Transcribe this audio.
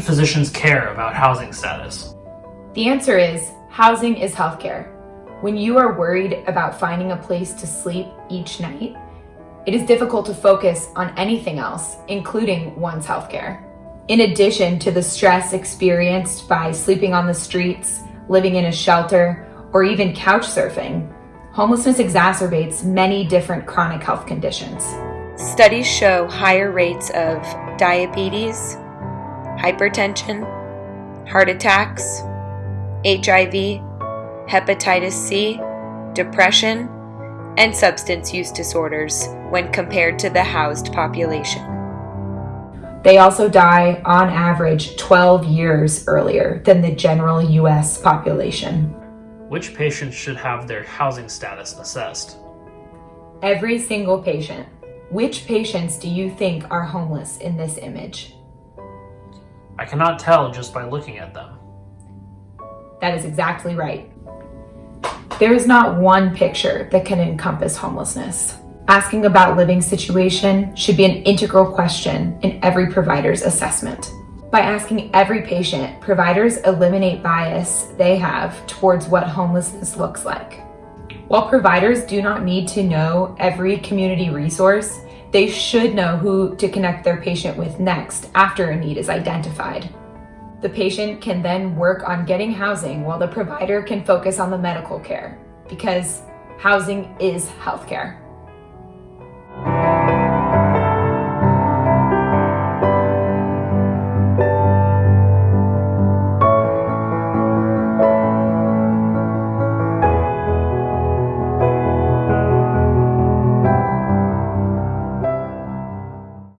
physicians care about housing status? The answer is housing is healthcare. When you are worried about finding a place to sleep each night, it is difficult to focus on anything else, including one's healthcare. In addition to the stress experienced by sleeping on the streets, living in a shelter, or even couch surfing, homelessness exacerbates many different chronic health conditions. Studies show higher rates of diabetes, hypertension, heart attacks, HIV, hepatitis C, depression, and substance use disorders when compared to the housed population. They also die on average 12 years earlier than the general US population. Which patients should have their housing status assessed? Every single patient. Which patients do you think are homeless in this image? I cannot tell just by looking at them. That is exactly right. There is not one picture that can encompass homelessness. Asking about living situation should be an integral question in every provider's assessment. By asking every patient, providers eliminate bias they have towards what homelessness looks like. While providers do not need to know every community resource, they should know who to connect their patient with next after a need is identified. The patient can then work on getting housing while the provider can focus on the medical care because housing is healthcare.